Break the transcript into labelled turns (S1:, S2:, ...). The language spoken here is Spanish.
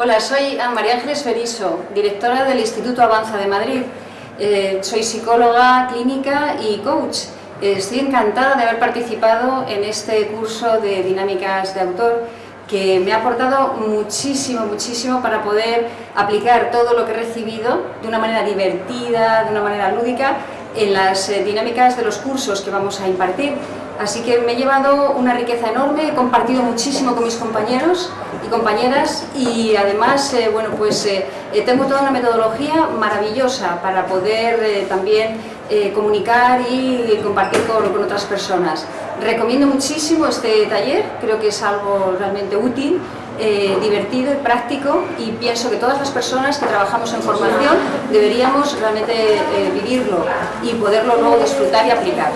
S1: Hola, soy María Ángeles Feriso, directora del Instituto Avanza de Madrid. Eh, soy psicóloga clínica y coach. Eh, estoy encantada de haber participado en este curso de dinámicas de autor que me ha aportado muchísimo, muchísimo para poder aplicar todo lo que he recibido de una manera divertida, de una manera lúdica, en las eh, dinámicas de los cursos que vamos a impartir. Así que me he llevado una riqueza enorme, he compartido muchísimo con mis compañeros y compañeras y además, eh, bueno, pues eh, tengo toda una metodología maravillosa para poder también comunicar y compartir con, con otras personas. Recomiendo muchísimo este taller, creo que es algo realmente útil eh, divertido y práctico y pienso que todas las personas que trabajamos en formación deberíamos realmente eh, vivirlo y poderlo luego disfrutar y aplicar.